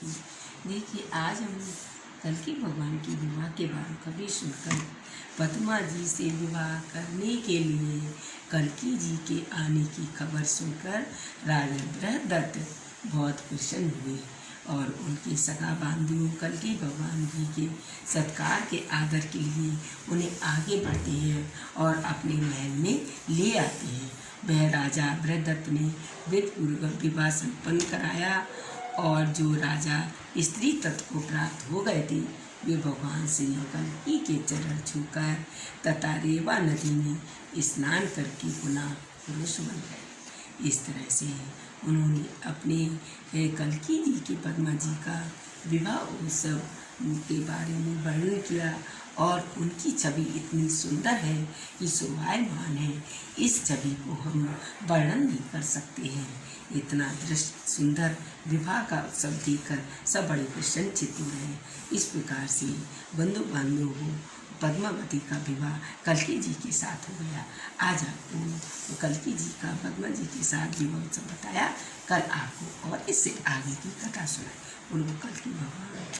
की देखिए, आज हम कल्कि भगवान की विवाह के बारे कभी सुनकर पद्मा जी से विवाह करने के लिए कलकी जी के आने की खबर सुनकर राजेंद्र दत्त बहुत प्रसन्न हुए और उनके सगा बांधु कल्कि भगवान जी के सत्कार के आदर के लिए उन्हें आगे बढ़ते हैं और अपने महल में ले आते हैं। वह राजा बृहदत्त ने विधपूर्वक विवाह संपन्न कराया और जो राजा स्त्री तत्व को प्राप्त हो गए थे, वे भगवान श्री ही के चरण छूकर तथा रेवा नदी में स्नान करके पुनः पुरुष बन गए। इस तरह से उन्होंने अपने कल्कि जी के पद्मा जी का विवाह उत्सव के बारे में वर्णन किया और उनकी छवि इतनी सुंदर है कि शोभायमान है। इस छवि को हम वर्णन नहीं कर सकते हैं। इतना दृश्य सुंदर विवाह का उत्सव देखकर सब बड़े प्रसन्नचित हो। रहे इस प्रकार से बंधु बांधव हो पद्मावती का विवाह कलकी जी के साथ हो गया। आज आपको कलकी जी का, पद्मा जी के साथ जीवन सब बताया। कल आपको और इससे आगे की कथा सुनाई। उनको कल की भगवान।